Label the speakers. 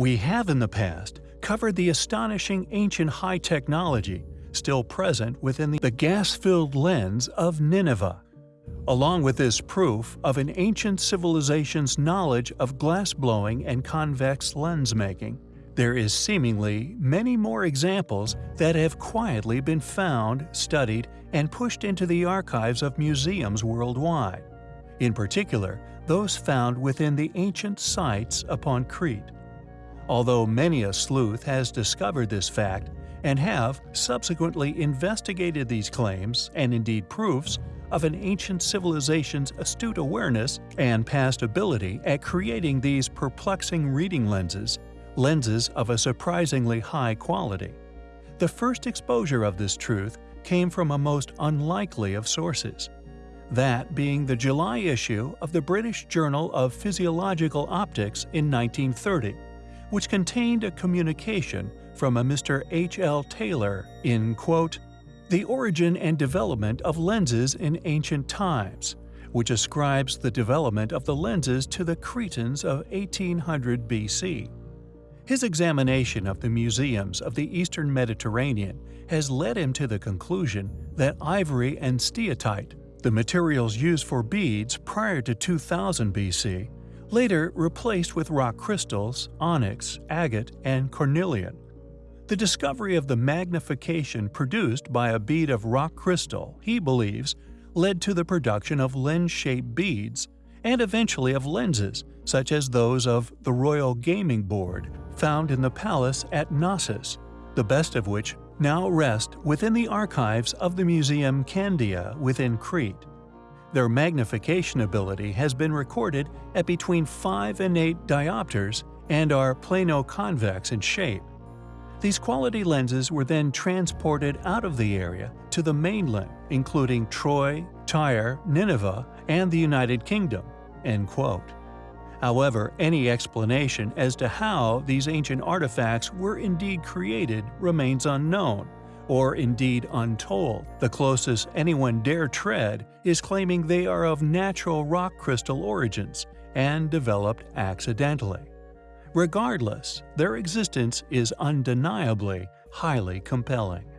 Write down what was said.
Speaker 1: We have in the past covered the astonishing ancient high technology still present within the gas-filled lens of Nineveh. Along with this proof of an ancient civilization's knowledge of glass-blowing and convex lens making, there is seemingly many more examples that have quietly been found, studied, and pushed into the archives of museums worldwide. In particular, those found within the ancient sites upon Crete. Although many a sleuth has discovered this fact and have subsequently investigated these claims and indeed proofs of an ancient civilization's astute awareness and past ability at creating these perplexing reading lenses, lenses of a surprisingly high quality. The first exposure of this truth came from a most unlikely of sources, that being the July issue of the British Journal of Physiological Optics in 1930, which contained a communication from a Mr. H. L. Taylor in, quote, The Origin and Development of Lenses in Ancient Times, which ascribes the development of the lenses to the Cretans of 1800 BC. His examination of the museums of the eastern Mediterranean has led him to the conclusion that ivory and steatite, the materials used for beads prior to 2000 BC, later replaced with rock crystals, onyx, agate, and cornelian. The discovery of the magnification produced by a bead of rock crystal, he believes, led to the production of lens-shaped beads and eventually of lenses, such as those of the Royal Gaming Board found in the palace at Knossos, the best of which now rest within the archives of the Museum Candia within Crete. Their magnification ability has been recorded at between 5 and 8 diopters and are plano-convex in shape. These quality lenses were then transported out of the area to the mainland, including Troy, Tyre, Nineveh, and the United Kingdom." End quote. However, any explanation as to how these ancient artifacts were indeed created remains unknown, or indeed untold. The closest anyone dare tread is claiming they are of natural rock crystal origins and developed accidentally. Regardless, their existence is undeniably highly compelling.